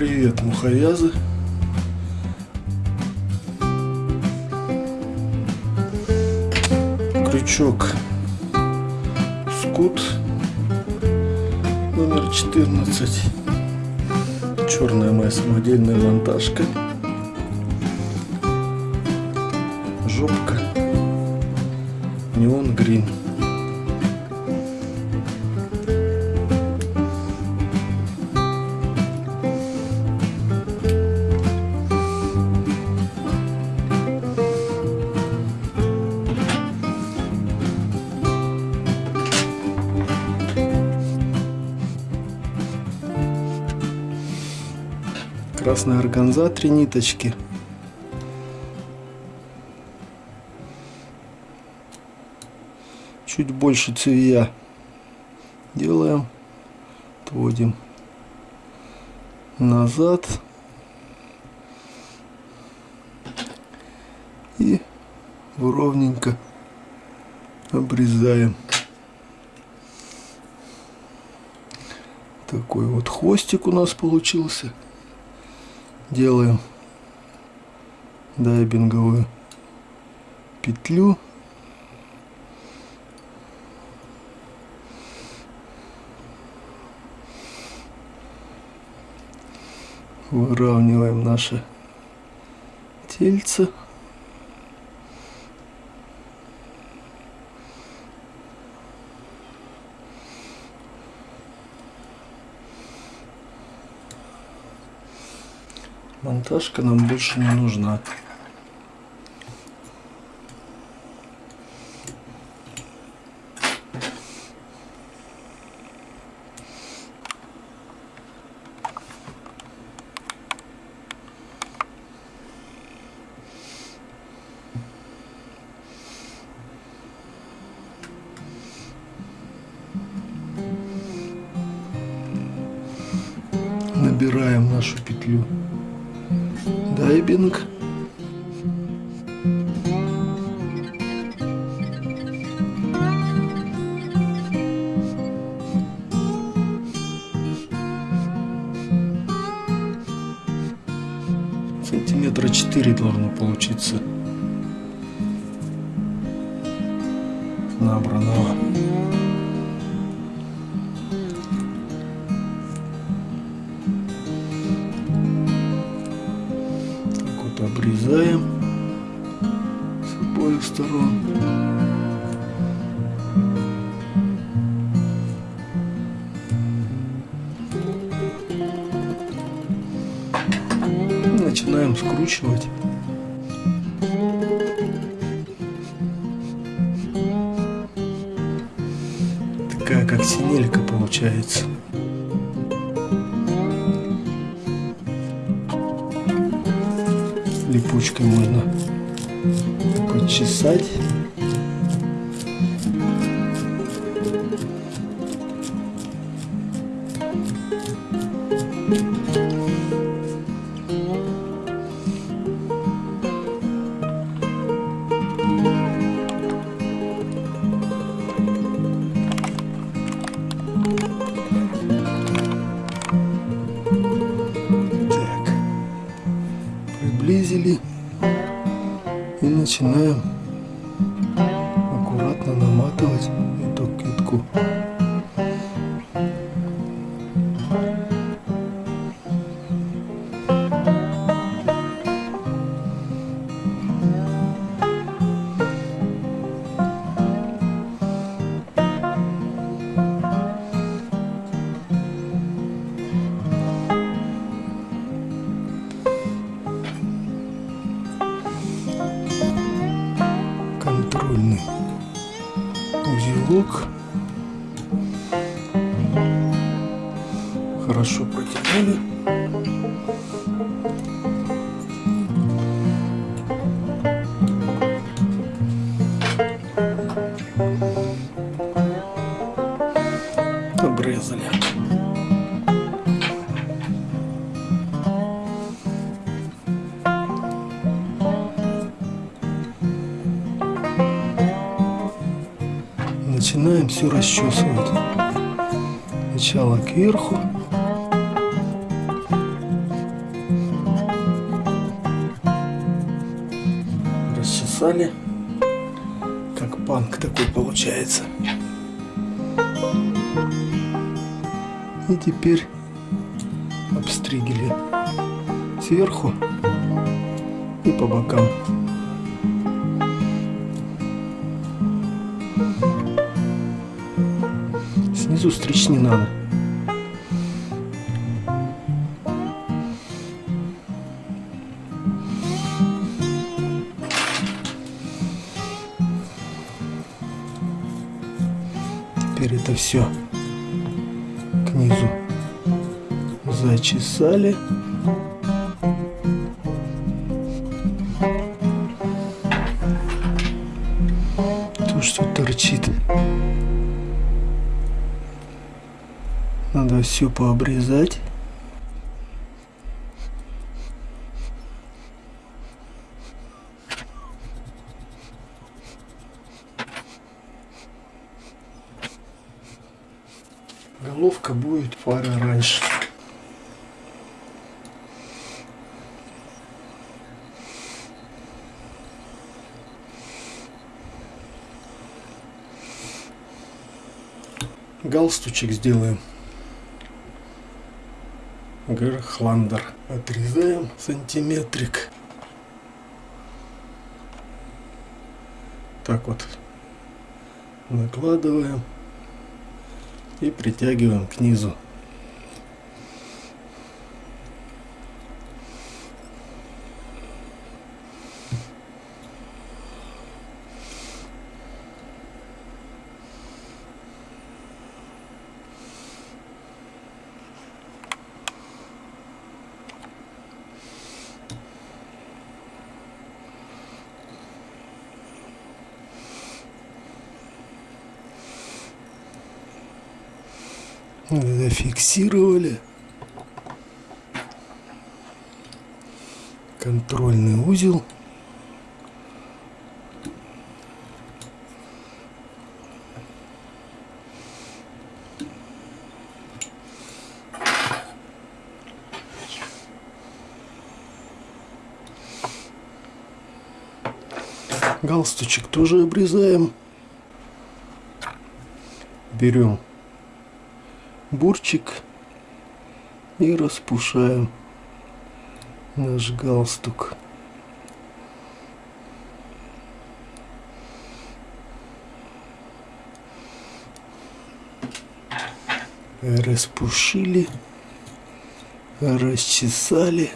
Привет, муховязы. Крючок Скут номер 14. Черная моя самодельная монтажка. Жопка. Неон грин. Красная органза, три ниточки. Чуть больше цевья делаем, отводим назад и ровненько обрезаем. Такой вот хвостик у нас получился делаем дайбинговую петлю. Выравниваем наше тельце Монтажка нам больше не нужна. Набираем нашу петлю дайбинг. Сантиметра четыре должно получиться набранного. Обоих сторон. Начинаем скручивать. Такая как синелька получается. липучкой можно почесать. И начинаем аккуратно наматывать эту китку. Хорошо протянули. Обрезали. начинаем все расчесывать. Сначала кверху, расчесали. Как панк такой получается. И теперь обстригили сверху и по бокам. Снизу стричь не надо. Теперь это все к низу зачесали. То, что торчит. Надо все пообрезать. Головка будет пара раньше. Галстучек сделаем. Герхландер. Отрезаем сантиметрик. Так вот накладываем и притягиваем к низу. Зафиксировали. Контрольный узел. Галстучек тоже обрезаем. Берем бурчик и распушаем наш галстук. Распушили, расчесали.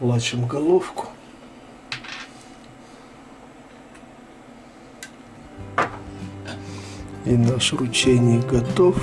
Лачим головку. И наш ручейник готов.